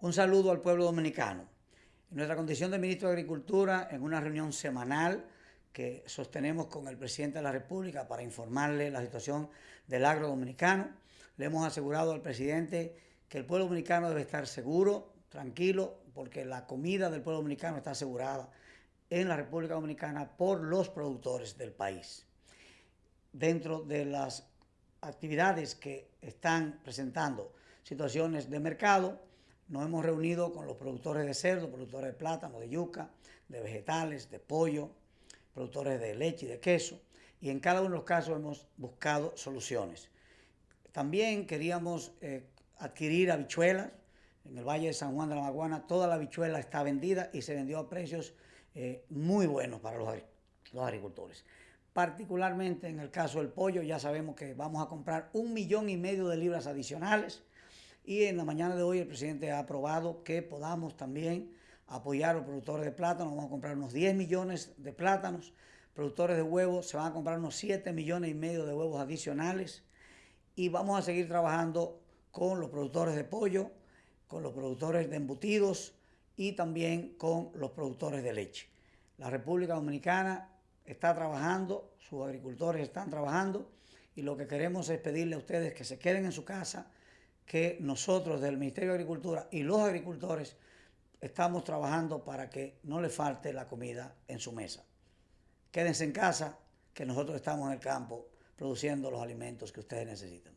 Un saludo al pueblo dominicano. En nuestra condición de ministro de Agricultura, en una reunión semanal que sostenemos con el presidente de la República para informarle la situación del agro dominicano, le hemos asegurado al presidente que el pueblo dominicano debe estar seguro, tranquilo, porque la comida del pueblo dominicano está asegurada en la República Dominicana por los productores del país. Dentro de las actividades que están presentando situaciones de mercado, nos hemos reunido con los productores de cerdo, productores de plátano, de yuca, de vegetales, de pollo, productores de leche y de queso, y en cada uno de los casos hemos buscado soluciones. También queríamos eh, adquirir habichuelas. En el Valle de San Juan de la Maguana toda la habichuela está vendida y se vendió a precios eh, muy buenos para los, los agricultores. Particularmente en el caso del pollo, ya sabemos que vamos a comprar un millón y medio de libras adicionales y en la mañana de hoy el presidente ha aprobado que podamos también apoyar a los productores de plátano. Vamos a comprar unos 10 millones de plátanos. Productores de huevos se van a comprar unos 7 millones y medio de huevos adicionales. Y vamos a seguir trabajando con los productores de pollo, con los productores de embutidos y también con los productores de leche. La República Dominicana está trabajando, sus agricultores están trabajando y lo que queremos es pedirle a ustedes que se queden en su casa, que nosotros del Ministerio de Agricultura y los agricultores estamos trabajando para que no le falte la comida en su mesa. Quédense en casa, que nosotros estamos en el campo produciendo los alimentos que ustedes necesitan.